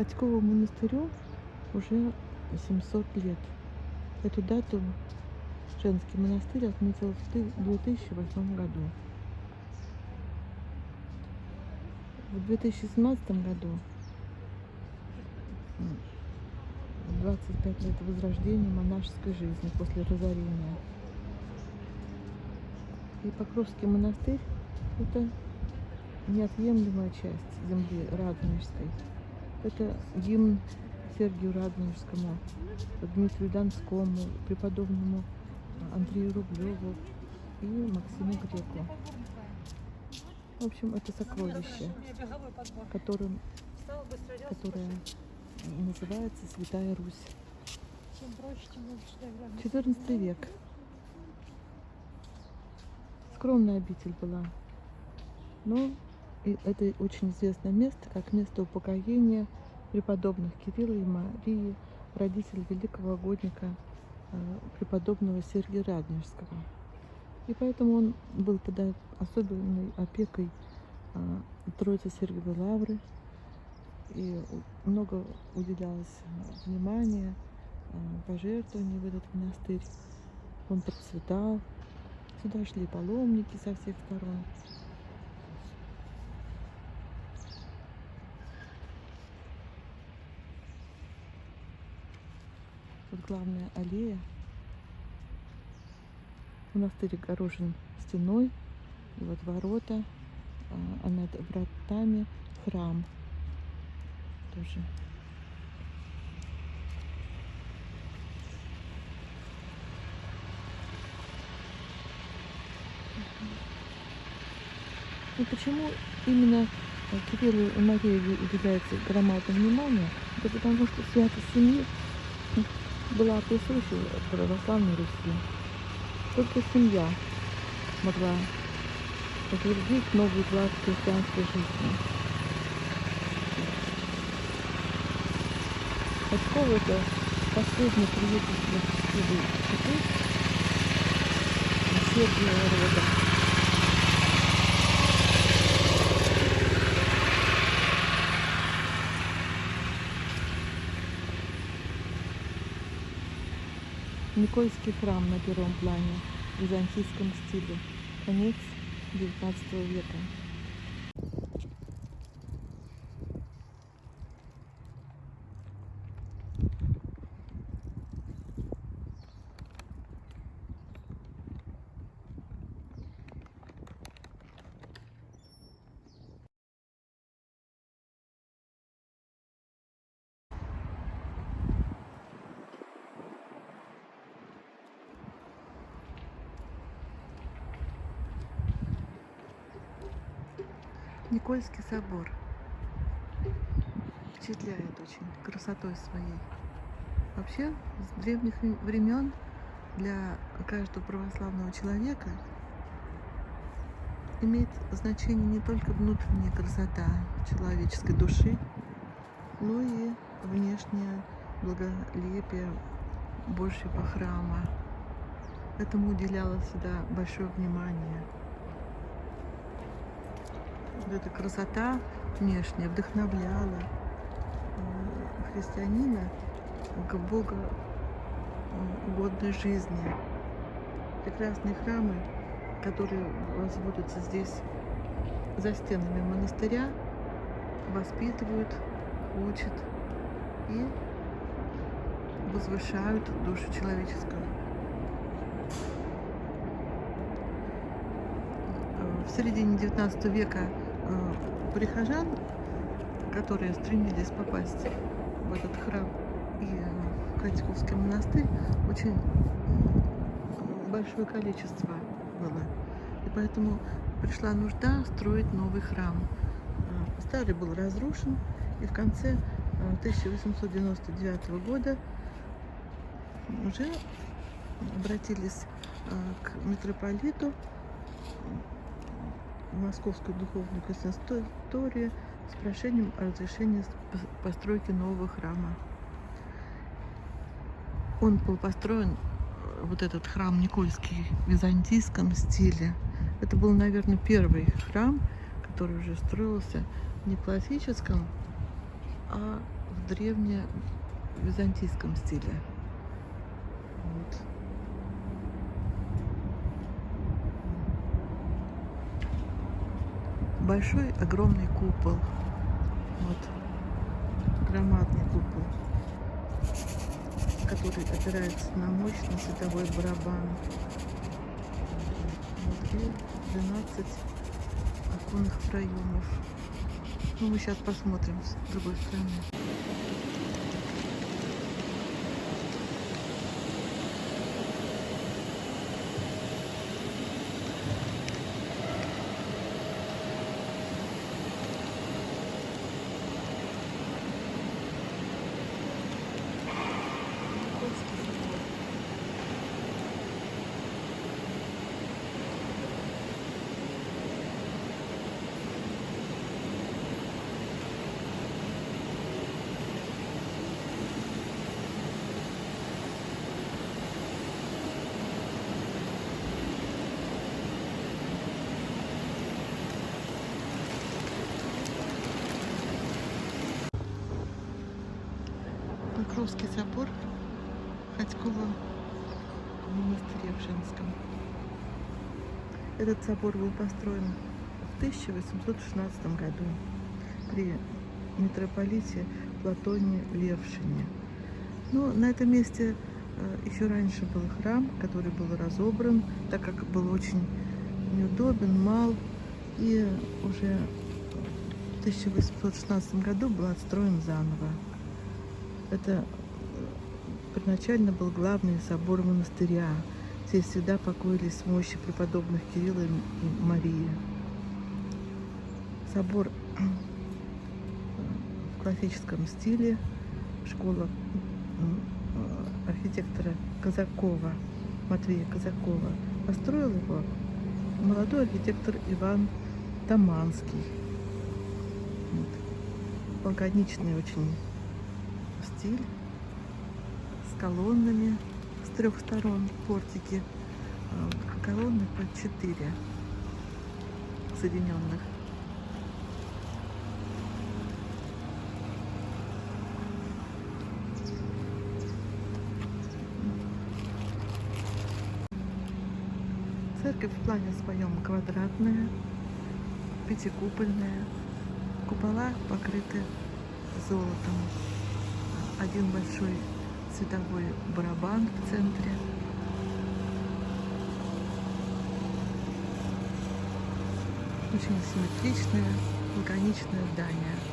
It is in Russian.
Ходькову монастырю уже 700 лет. Эту дату женский монастырь отметил в 2008 году. В 2017 году 25 лет возрождения монашеской жизни после разорения. И Покровский монастырь – это неотъемлемая часть земли Радонежской. Это гимн Сергию Радонежскому, Дмитрию Донскому, преподобному Андрею Рублеву и Максиму Греку. В общем, это сокровище, которым, которое называется Святая Русь. Чем проще, тем лучше. да, главное. 14 век. Скромная обитель была. Но это очень известное место, как место упокоения преподобных Кирилла и Марии, родителей великого угодника э, преподобного Сергия Радонежского. И поэтому он был тогда особенной опекой э, Троицы Сергиевой Лавры. И много уделялось э, внимания, пожертвований в этот монастырь. Он процветал. Сюда шли паломники со всех сторон. Тут главная аллея. Монастырь огорожен стеной. И вот ворота, а а над вратами храм тоже. И почему именно э, Кириллу и Марии уделяется громадное внимание? Это потому что святость семьи была присуща православной Руси. Только семья могла утвердить новый уклад христианской жизни. Ходькова это последний приютельство счастливой четы Сергия рода. Никольский храм на первом плане в византийском стиле. Конец XIX века. Никольский собор впечатляет очень красотой своей. Вообще, с древних времен для каждого православного человека имеет значение не только внутренняя красота человеческой души, но и внешнее благолепие Божьего храма. Этому уделялось всегда большое внимание. Вот эта красота внешняя вдохновляла э, христианина к Бога э, угодной жизни. Прекрасные храмы, которые возводятся здесь за стенами монастыря, воспитывают, учат и возвышают душу человеческую. Э, В середине XIX века э, прихожан, которые стремились попасть в этот храм и э, в Ходьковский монастырь, очень большое количество было. И поэтому пришла нужда строить новый храм. Э, Старый был разрушен, и в конце э, 1899 года уже обратились э, к митрополиту в Московскую духовную консисторию с прошением о разрешении постройки нового храма. Он был построен, э, вот этот храм Никольский, в византийском стиле. Это был, наверное, первый храм, который уже строился не классическом, а в древнее в византийском стиле. Вот. Большой, огромный купол. Вот. Громадный купол, который опирается на мощный световой барабан. Вот. И 12 оконных проемов. Ну, мы сейчас посмотрим с другой стороны. Никольский собор. Покровский собор Ходькова в монастыре в Женском. Этот собор был построен в 1816 году при митрополите Платоне Левшине. Но на этом месте э, еще раньше был храм, который был разобран, так как был очень неудобен, мал. И уже в 1816 году был отстроен заново. Это э, первоначально был главный собор монастыря. Здесь всегда покоились мощи преподобных Кирилла и Марии. Собор э, в классическом стиле. Школа э, архитектора Казакова, Матвея Казакова. Построил его молодой архитектор Иван Таманский. Вот. Лаконичный очень стиль с колоннами с трех сторон портики. Э, Колонны по четыре соединенных. Церковь в плане своем квадратная, пятикупольная. Купола покрыты золотом. Один большой световой барабан в центре. Очень симметричное, лаконичное здание.